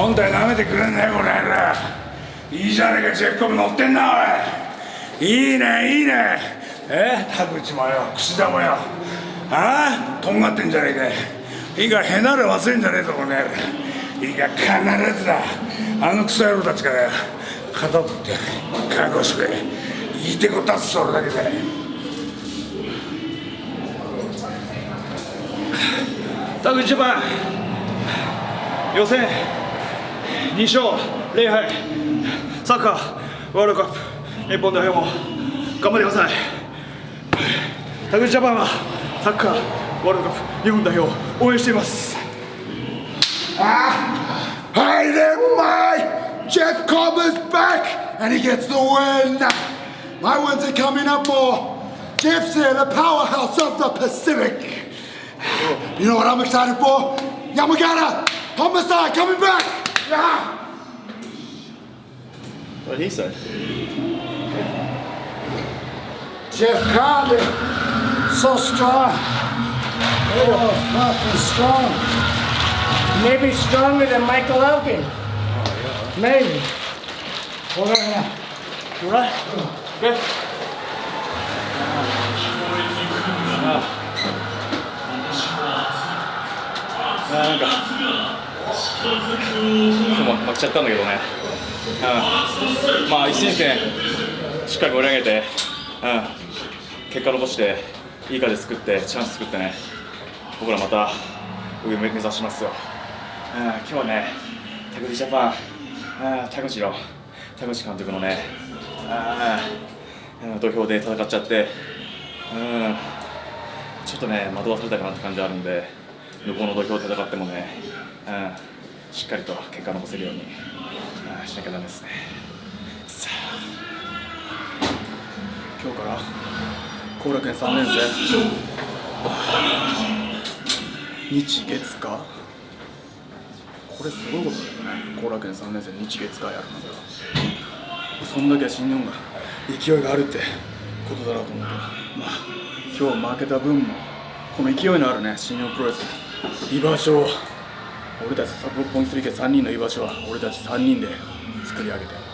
本体舐めてくれんねこの野郎。いいじゃねえかジェフコブ乗ってんなおい。いいねいいね。え田口もよ櫛田もよ。ああとんがってんじゃねえか。いいかへなる忘れんじゃねえぞこの野郎。いいか必ずだ。あのクソ野郎たちから肩取って覚悟してくれ言いてこたつそれだけで田口ジャパン予選2勝0敗サッカーワールドカップ日本代表も頑張ってください田口ジャパンはサッカーワールドカップ日本代表を応援しています Hi there, my Jeff Cobb's back, and he gets the win. My wins are coming up more. Jeff's here, the powerhouse of the Pacific. You know what I'm excited for? Yamagata, Homicide coming back. What did he say? Jeff Carter, so strong. Oh, fucking strong. Maybe stronger than Michael Elgin. Maybe. Hold on now. Right? Good. Uh, there we go. かも負けちゃったんだけどね、うん、まあ一戦一戦しっかり盛り上げて、うん、結果残していい風作ってチャンス作ってね。僕らまた上目指しますよ、うん、今日はね田口ジャパン、うん、田口の田口監督のね、うん、土俵で戦っちゃって、うん、ちょっとね惑わされたかなって感じあるんで。向こうの土俵で戦ってもね、うん、しっかりと結果残せるように、うん、しなきゃダメですね。さあ。今日から後楽園3年生。日月火これすごいことだよね。後楽園3年生日月火やるのが。そんだけ新日本が勢いがあるってことだろうと思うけど。まあ今日負けた分もこの勢いのあるね新日本プロレス。居場所を。俺たちサポポンスリ家3人の居場所は俺たち3人で作り上げて。